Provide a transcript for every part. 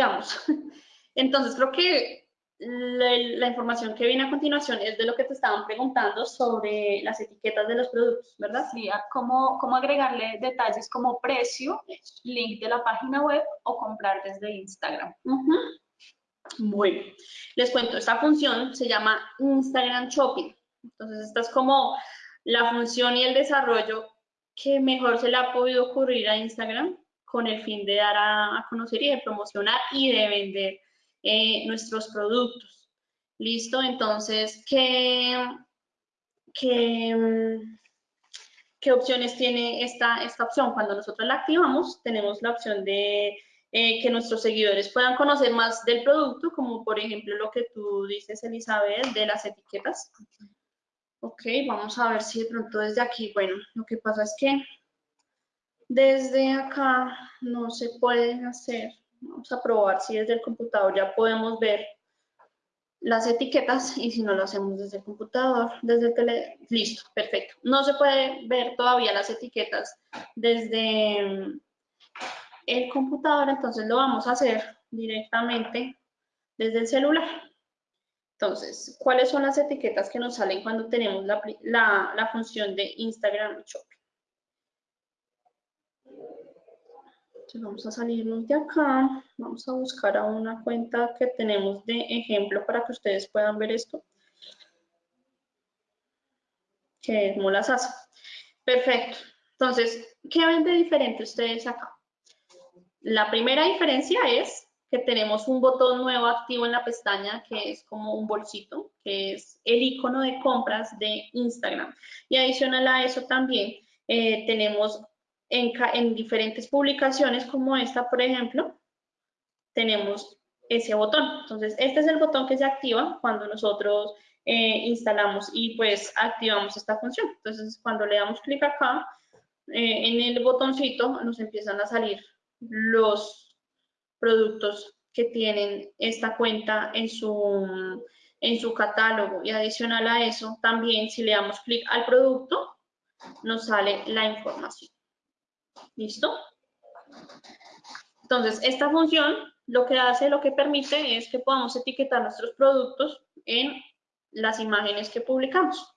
Entonces, creo que la, información que viene a continuación es de lo que te estaban preguntando sobre las etiquetas de los productos, ¿verdad? Sí, cómo, cómo agregarle detalles como precio, link de la página web o comprar desde Instagram. Bueno, les cuento, esta función se llama Instagram Shopping. Entonces, esta es como la función y el desarrollo que mejor se le ha podido ocurrir a Instagram con el fin de dar a, conocer y de promocionar y de vender eh, nuestros productos. ¿Listo? Entonces, ¿qué, qué, qué opciones tiene esta, esta opción? Cuando nosotros la activamos, tenemos la opción de eh, que nuestros seguidores puedan conocer más del producto, como por ejemplo lo que tú dices, Elizabeth, de las etiquetas. Ok, vamos a ver si de pronto desde aquí, bueno, lo que pasa es que desde acá no se pueden hacer. Vamos a probar si desde el computador ya podemos ver las etiquetas y si no lo hacemos desde el computador, desde el tele... Listo, perfecto. No se puede ver todavía las etiquetas desde mm, el computador, entonces lo vamos a hacer directamente desde el celular. Entonces, ¿cuáles son las etiquetas que nos salen cuando tenemos la, la función de Instagram Vamos a salirnos de acá, vamos a buscar a una cuenta que tenemos de ejemplo para que ustedes puedan ver esto, que es Molasasa. Perfecto. Entonces, ¿qué ven de diferente ustedes acá? La primera diferencia es que tenemos un botón nuevo activo en la pestaña que es como un bolsito, que es el icono de compras de Instagram. Y adicional a eso también eh, tenemos en, diferentes publicaciones como esta, por ejemplo, tenemos ese botón. Entonces, este es el botón que se activa cuando nosotros eh, instalamos y pues activamos esta función. Entonces, cuando le damos clic acá, eh, en el botoncito nos empiezan a salir los productos que tienen esta cuenta en su, en su catálogo. Y adicional a eso, también si le damos clic al producto, nos sale la información. ¿Listo? Entonces, esta función lo que hace, lo que permite es que podamos etiquetar nuestros productos en las imágenes que publicamos.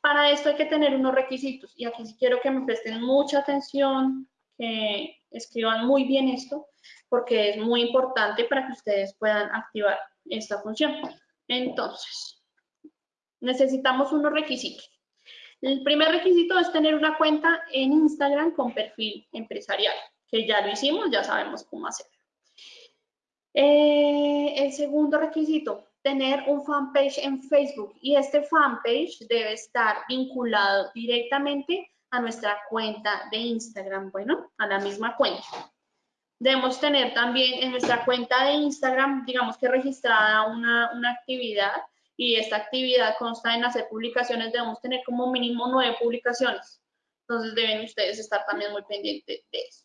Para esto hay que tener unos requisitos y aquí quiero que me presten mucha atención, que escriban muy bien esto, porque es muy importante para que ustedes puedan activar esta función. Entonces, necesitamos unos requisitos. El primer requisito es tener una cuenta en Instagram con perfil empresarial, que ya lo hicimos, ya sabemos cómo hacerlo. Eh, el segundo requisito, tener un fanpage en Facebook y este fanpage debe estar vinculado directamente a nuestra cuenta de Instagram, bueno, a la misma cuenta. Debemos tener también en nuestra cuenta de Instagram, digamos que registrada una actividad y esta actividad consta en hacer publicaciones, debemos tener como mínimo nueve publicaciones. Entonces deben ustedes estar también muy pendientes de eso.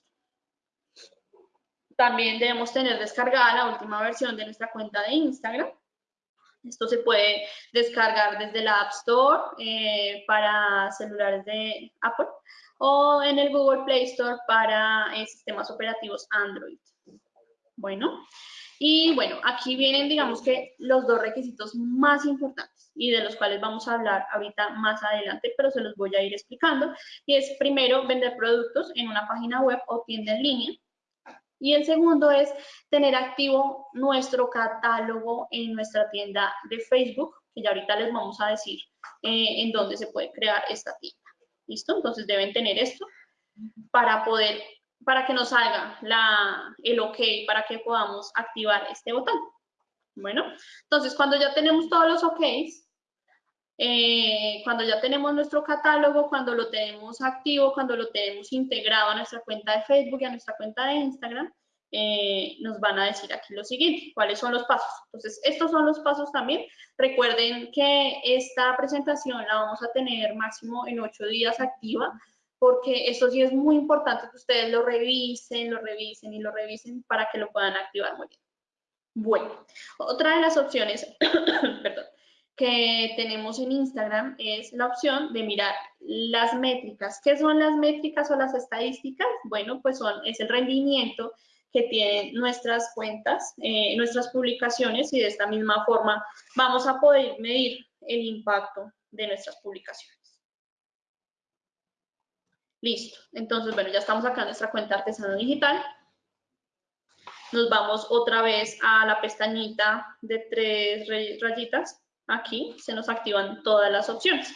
También debemos tener descargada la última versión de nuestra cuenta de Instagram. Esto se puede descargar desde la App Store eh, para celulares de Apple o en el Google Play Store para eh, sistemas operativos Android. Bueno, y bueno, aquí vienen, digamos que los dos requisitos más importantes y de los cuales vamos a hablar ahorita más adelante, pero se los voy a ir explicando. Y es primero vender productos en una página web o tienda en línea. Y el segundo es tener activo nuestro catálogo en nuestra tienda de Facebook, que ya ahorita les vamos a decir eh, en dónde se puede crear esta tienda. ¿Listo? Entonces deben tener esto para poder para que nos salga la, el OK, para que podamos activar este botón. Bueno, entonces cuando ya tenemos todos los OKs, eh, cuando ya tenemos nuestro catálogo, cuando lo tenemos activo, cuando lo tenemos integrado a nuestra cuenta de Facebook y a nuestra cuenta de Instagram, eh, nos van a decir aquí lo siguiente, cuáles son los pasos. Entonces, estos son los pasos también. Recuerden que esta presentación la vamos a tener máximo en ocho días activa porque esto sí es muy importante que ustedes lo revisen, lo revisen y lo revisen para que lo puedan activar muy bien. Bueno, otra de las opciones que tenemos en Instagram es la opción de mirar las métricas. ¿Qué son las métricas o las estadísticas? Bueno, pues son, es el rendimiento que tienen nuestras cuentas, eh, nuestras publicaciones y de esta misma forma vamos a poder medir el impacto de nuestras publicaciones. Listo. Entonces, bueno, ya estamos acá en nuestra cuenta artesano digital. Nos vamos otra vez a la pestañita de tres rayitas. Aquí se nos activan todas las opciones.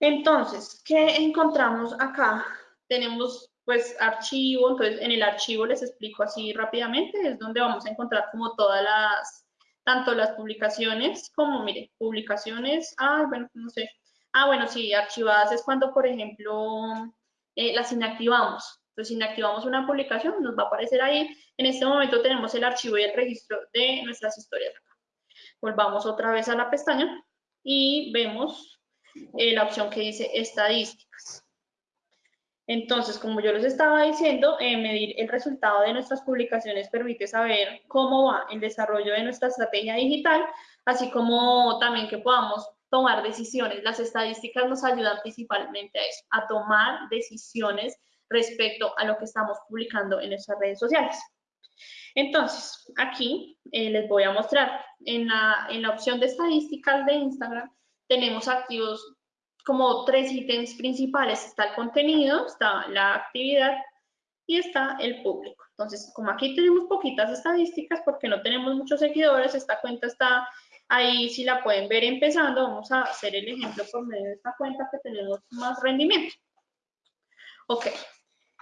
Entonces, ¿qué encontramos acá? Tenemos pues archivo, entonces en el archivo les explico así rápidamente, es donde vamos a encontrar como todas las, tanto las publicaciones como, mire, publicaciones, ah, bueno, no sé, ah, bueno, sí, archivadas es cuando, por ejemplo, eh, las inactivamos, entonces inactivamos una publicación, nos va a aparecer ahí, en este momento tenemos el archivo y el registro de nuestras historias acá. Volvamos otra vez a la pestaña y vemos eh, la opción que dice estadísticas. Entonces, como yo les estaba diciendo, eh, medir el resultado de nuestras publicaciones permite saber cómo va el desarrollo de nuestra estrategia digital, así como también que podamos tomar decisiones. Las estadísticas nos ayudan principalmente a eso, a tomar decisiones respecto a lo que estamos publicando en nuestras redes sociales. Entonces, aquí eh, les voy a mostrar, en la, en la opción de estadísticas de Instagram, tenemos activos como tres ítems principales. Está el contenido, está la actividad y está el público. Entonces, como aquí tenemos poquitas estadísticas porque no tenemos muchos seguidores, esta cuenta está ahí, si la pueden ver empezando, vamos a hacer el ejemplo por medio de esta cuenta que tenemos más rendimiento. Ok,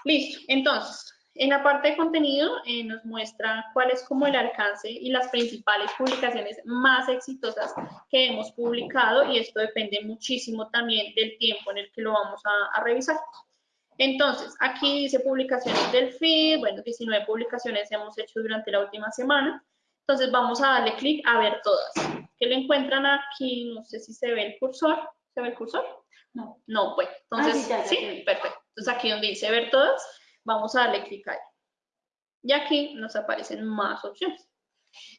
listo. Entonces, en la parte de contenido eh, nos muestra cuál es como el alcance y las principales publicaciones más exitosas que hemos publicado y esto depende muchísimo también del tiempo en el que lo vamos a, a revisar. Entonces, aquí dice publicaciones del feed, bueno, 19 publicaciones hemos hecho durante la última semana. Entonces vamos a darle clic a ver todas. ¿Qué le encuentran aquí? No sé si se ve el cursor. ¿Se ve el cursor? No. No, pues. Entonces, ah, sí, perfecto. Entonces aquí donde dice ver todas, Vamos a darle clic ahí. Y aquí nos aparecen más opciones.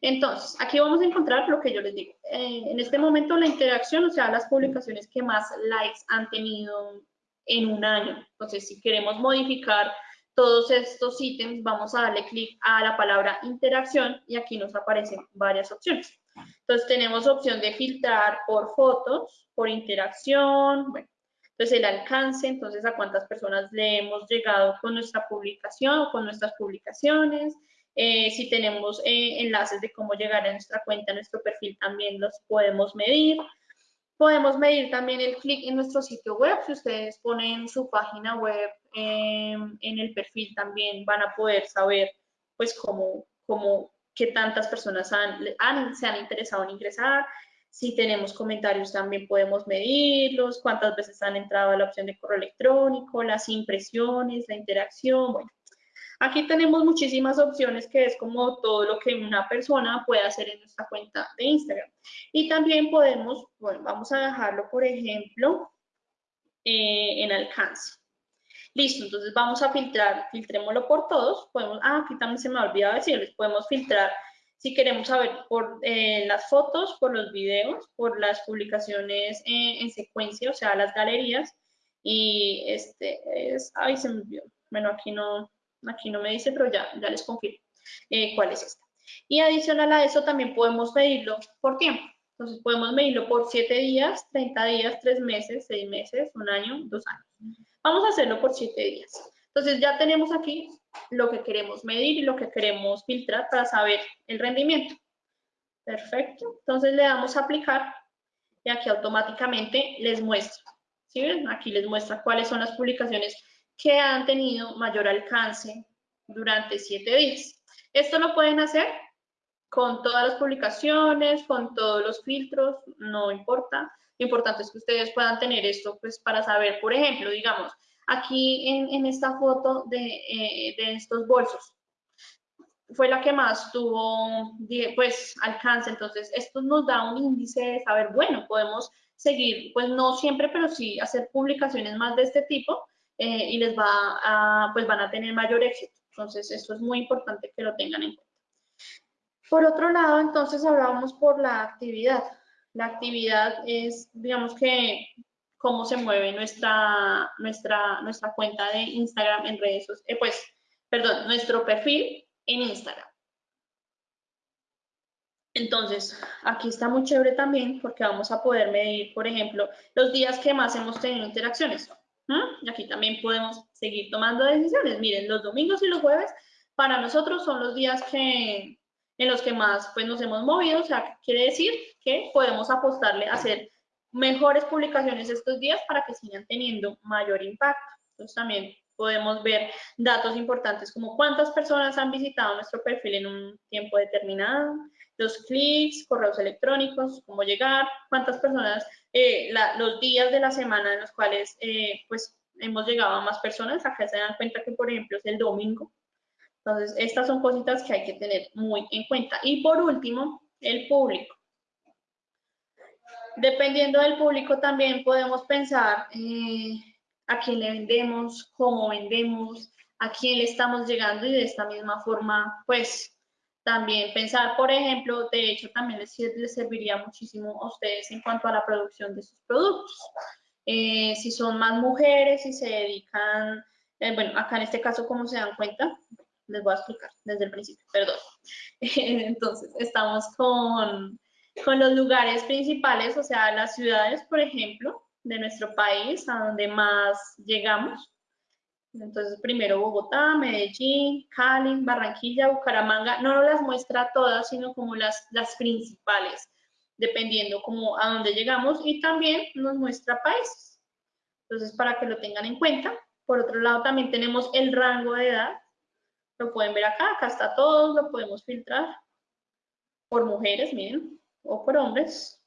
Entonces, aquí vamos a encontrar lo que yo les digo. Eh, en este momento la interacción, o sea, las publicaciones que más likes han tenido en un año. Entonces, si queremos modificar todos estos ítems, vamos a darle clic a la palabra interacción y aquí nos aparecen varias opciones. Entonces, tenemos opción de filtrar por fotos, por interacción, bueno, entonces, el alcance, entonces, a cuántas personas le hemos llegado con nuestra publicación o con nuestras publicaciones. Eh, si tenemos eh, enlaces de cómo llegar a nuestra cuenta, a nuestro perfil, también los podemos medir. Podemos medir también el clic en nuestro sitio web. Si ustedes ponen su página web em, en el perfil, también van a poder saber, pues, cómo, cómo qué tantas personas han, se han interesado en ingresar. Si tenemos comentarios también podemos medirlos, cuántas veces han entrado a la opción de correo electrónico, las impresiones, la interacción, bueno. Aquí tenemos muchísimas opciones que es como todo lo que una persona puede hacer en nuestra cuenta de Instagram. Y también podemos, bueno, vamos a dejarlo, por ejemplo, eh, en alcance. Listo, entonces vamos a filtrar, filtrémoslo por todos. Podemos, ah, aquí también se me ha olvidado decirles, podemos filtrar si queremos saber por eh, las fotos, por los videos, por las publicaciones en secuencia, o sea, las galerías. Y este es, ay, se me olvidó. Bueno, aquí no, aquí no me dice, pero ya, ya les confirmo eh, cuál es esta. Y adicional a eso también podemos medirlo por tiempo. Entonces podemos medirlo por 7 días, 30 días, 3 meses, 6 meses, un año, 2 años. Vamos a hacerlo por 7 días. Entonces ya tenemos aquí lo que queremos medir y lo que queremos filtrar para saber el rendimiento. Perfecto. Entonces le damos a aplicar y aquí automáticamente les muestra. ¿Sí ven? Aquí les muestra cuáles son las publicaciones que han tenido mayor alcance durante siete días. Esto lo pueden hacer con todas las publicaciones, con todos los filtros, no importa. Lo importante es que ustedes puedan tener esto pues para saber, por ejemplo, digamos, Aquí en, esta foto eh, de, estos bolsos fue la que más tuvo pues alcance, entonces esto nos da un índice de saber, bueno, podemos seguir, pues no siempre, pero sí hacer publicaciones más de este tipo eh, y les va a, pues van a tener mayor éxito. Entonces, esto es muy importante que lo tengan en cuenta. Por otro lado, entonces hablábamos por la actividad. La actividad es, digamos que cómo se mueve nuestra, nuestra, nuestra cuenta de Instagram en redes sociales, eh, pues, perdón, nuestro perfil en Instagram. Entonces, aquí está muy chévere también porque vamos a poder medir, por ejemplo, los días que más hemos tenido interacciones. Y aquí también podemos seguir tomando decisiones. Miren, los domingos y los jueves para nosotros son los días que, en los que más pues, nos hemos movido. O sea, quiere decir que podemos apostarle a hacer mejores publicaciones estos días para que sigan teniendo mayor impacto. Entonces también podemos ver datos importantes como cuántas personas han visitado nuestro perfil en un tiempo determinado, los clics, correos electrónicos, cómo llegar, cuántas personas, eh, los días de la semana en los cuales eh, pues hemos llegado a más personas. Acá se dan cuenta que, por ejemplo, es el domingo. Entonces, estas son cositas que hay que tener muy en cuenta. Y por último, el público. Dependiendo del público también podemos pensar eh, a quién le vendemos, cómo vendemos, a quién le estamos llegando y de esta misma forma, pues también pensar, por ejemplo, de hecho también les, serviría muchísimo a ustedes en cuanto a la producción de sus productos. Eh, si son más mujeres y se dedican, eh, bueno, acá en este caso, como se dan cuenta, les voy a explicar desde el principio, perdón. Entonces, estamos con, con los lugares principales, o sea, las ciudades, por ejemplo, de nuestro país, a donde más llegamos. Entonces, primero Bogotá, Medellín, Cali, Barranquilla, Bucaramanga. No las muestra todas, sino como las, las principales, dependiendo como a dónde llegamos. Y también nos muestra países. Entonces, para que lo tengan en cuenta. Por otro lado, también tenemos el rango de edad. Lo pueden ver acá, acá está todo, lo podemos filtrar por mujeres, miren, o por hombres.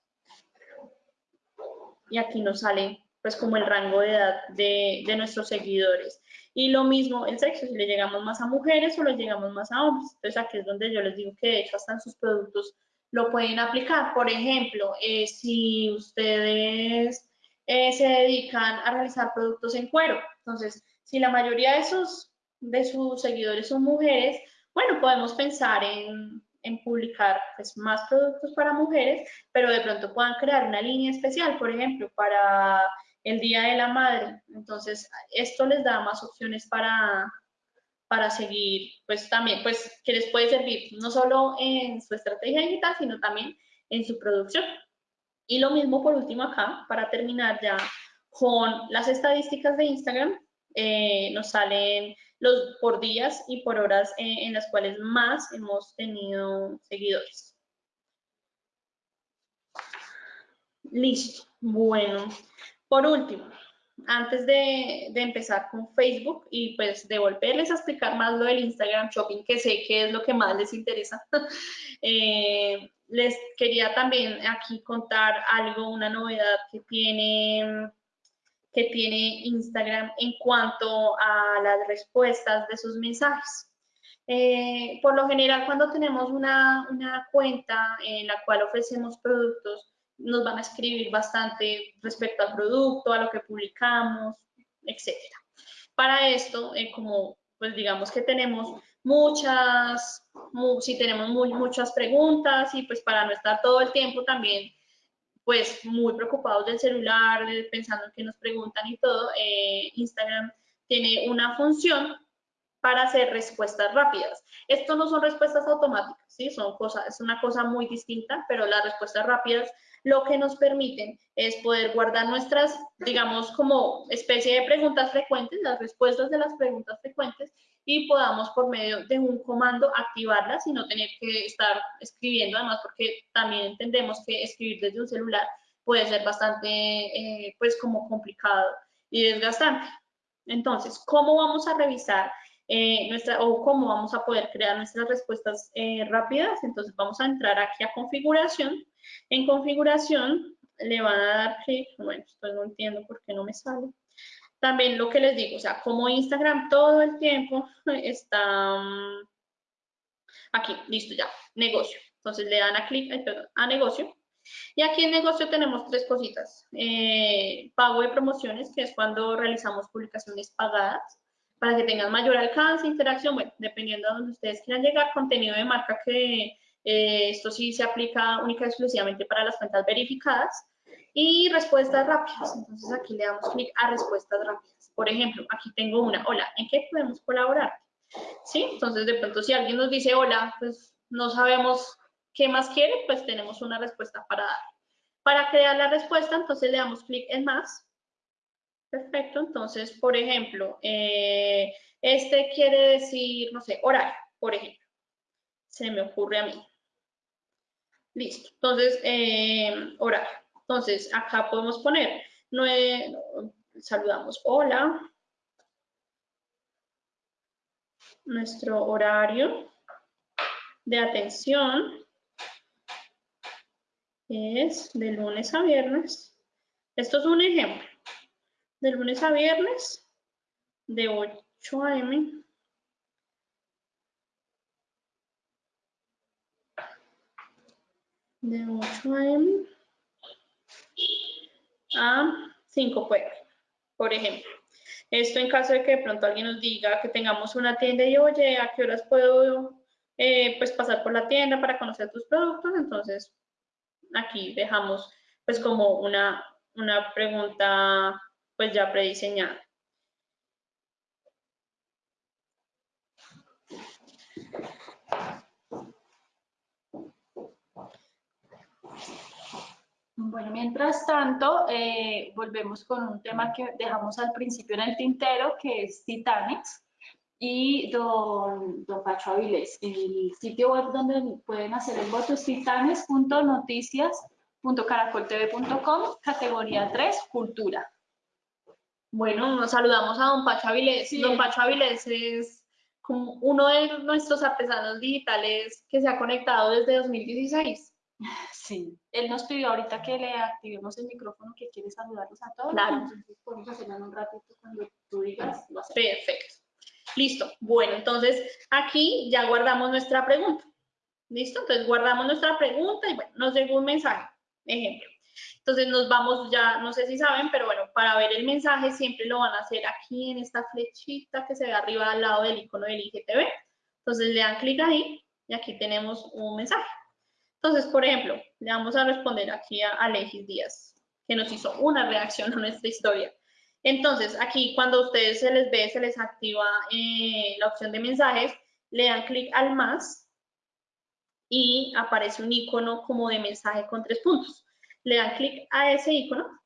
Y aquí nos sale pues como el rango de edad de, de nuestros seguidores. Y lo mismo el sexo, si le llegamos más a mujeres o le llegamos más a hombres. Entonces aquí es donde yo les digo que de hecho hasta en sus productos lo pueden aplicar. Por ejemplo, eh, si ustedes eh, se dedican a realizar productos en cuero, entonces si la mayoría de sus, de sus seguidores son mujeres, bueno, podemos pensar en, en publicar pues, más productos para mujeres, pero de pronto puedan crear una línea especial, por ejemplo, para el Día de la Madre. Entonces, esto les da más opciones para, para seguir, pues también, pues que les puede servir no solo en su estrategia digital, sino también en su producción. Y lo mismo por último acá, para terminar ya con las estadísticas de Instagram, eh, nos salen los por días y por horas eh, en las cuales más hemos tenido seguidores. Listo. Bueno, por último, antes de, empezar con Facebook y pues de volverles a explicar más lo del Instagram Shopping, que sé que es lo que más les interesa, eh, les quería también aquí contar algo, una novedad que tiene, que tiene Instagram en cuanto a las respuestas de sus mensajes. Eh, por lo general, cuando tenemos una, una cuenta en la cual ofrecemos productos, nos van a escribir bastante respecto al producto, a lo que publicamos, etcétera. Para esto, eh, como pues digamos que tenemos muchas, si tenemos muy, muchas preguntas y pues para no estar todo el tiempo también pues muy preocupados del celular, pensando en que nos preguntan y todo, eh, Instagram tiene una función para hacer respuestas rápidas. Esto no son respuestas automáticas, ¿sí? Son cosas, es una cosa muy distinta, pero las respuestas rápidas lo que nos permiten es poder guardar nuestras, digamos, como especie de preguntas frecuentes, las respuestas de las preguntas frecuentes, y podamos por medio de un comando activarlas y no tener que estar escribiendo, además porque también entendemos que escribir desde un celular puede ser bastante, eh, pues, como complicado y desgastante. Entonces, ¿cómo vamos a revisar eh, nuestra, o cómo vamos a poder crear nuestras respuestas eh, rápidas? Entonces, vamos a entrar aquí a configuración en configuración le van a dar clic, bueno, esto no entiendo por qué no me sale. También lo que les digo, o sea, como Instagram todo el tiempo está mm, aquí, listo ya, negocio. Entonces le dan a clic, a negocio. Y aquí en negocio tenemos tres cositas. Eh, pago de promociones, que es cuando realizamos publicaciones pagadas para que tengan mayor alcance, interacción, dependiendo de donde ustedes quieran llegar, contenido de marca que eh, esto sí se aplica única y exclusivamente para las cuentas verificadas. Y respuestas rápidas. Entonces aquí le damos clic a respuestas rápidas. Por ejemplo, aquí tengo una. Hola, ¿en qué podemos colaborar? ¿Sí? Entonces, de pronto, si alguien nos dice hola, pues no sabemos qué más quiere, pues tenemos una respuesta para dar. Para crear la respuesta, entonces le damos clic en más. Perfecto, entonces, por ejemplo, eh, este quiere decir, no sé, horario, por ejemplo. Se me ocurre a mí. Listo, entonces, eh, horario. Entonces, acá podemos poner, saludamos, hola, nuestro horario de atención es de lunes a viernes. Esto es un ejemplo. De lunes a viernes, de 8 a.m. De 8 a.m. a 5 p.m., por ejemplo. Esto en caso de que de pronto alguien nos diga que tengamos una tienda y oye, ¿a qué horas puedo eh, pues pasar por la tienda para conocer tus productos? Entonces, aquí dejamos pues como una, una pregunta pues ya prediseñada. Bueno, mientras tanto, eh, volvemos con un tema que dejamos al principio en el tintero, que es Titanes y don, don Pacho Avilés. El sitio web donde pueden hacer el voto es titanes.noticias.caracoltv.com, categoría 3, cultura. Bueno, nos saludamos a don Pacho Avilés. don Pacho Avilés es como uno de nuestros artesanos digitales que se ha conectado desde 2016. Sí, él nos pidió ahorita que le activemos el micrófono, que quiere saludarlos a todos. Claro. Entonces podemos hacerlo en un ratito cuando tú digas. Perfecto. Listo. Bueno, entonces aquí ya guardamos nuestra pregunta. ¿Listo? Entonces guardamos nuestra pregunta y bueno, nos llegó un mensaje. Ejemplo. Entonces nos vamos ya, no sé si saben, pero bueno, para ver el mensaje siempre lo van a hacer aquí en esta flechita que se ve arriba al lado del icono del IGTV. Entonces le dan clic ahí y aquí tenemos un mensaje. Entonces, por ejemplo, le vamos a responder aquí a Alexis Díaz, que nos hizo una reacción a nuestra historia. Entonces, aquí cuando a ustedes se les ve, se les activa eh, la opción de mensajes, le dan clic al más y aparece un icono como de mensaje con tres puntos. Le dan clic a ese icono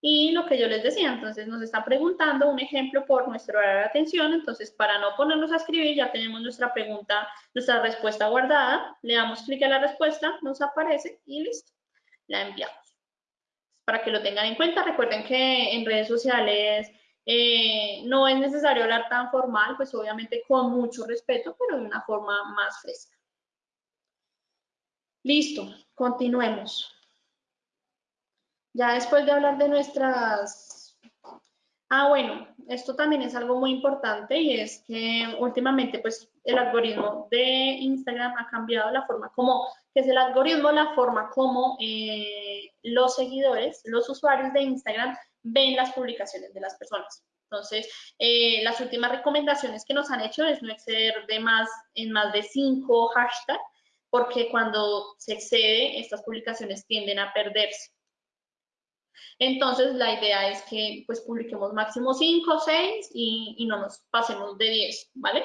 y lo que yo les decía, entonces nos está preguntando un ejemplo por nuestro horario de atención, entonces para no ponernos a escribir ya tenemos nuestra pregunta, nuestra respuesta guardada, le damos clic a la respuesta, nos aparece y listo, la enviamos. Para que lo tengan en cuenta, recuerden que en redes sociales eh, no es necesario hablar tan formal, pues obviamente con mucho respeto, pero de una forma más fresca. Listo, continuemos. Ya después de hablar de nuestras... Ah, bueno, esto también es algo muy importante y es que últimamente pues el algoritmo de Instagram ha cambiado la forma como, que es el algoritmo, la forma como eh, los seguidores, los usuarios de Instagram ven las publicaciones de las personas. Entonces, eh, las últimas recomendaciones que nos han hecho es no exceder de más en más de cinco hashtags, porque cuando se excede, estas publicaciones tienden a perderse. Entonces, la idea es que pues publiquemos máximo 5, 6 y, y no nos pasemos de 10, ¿vale?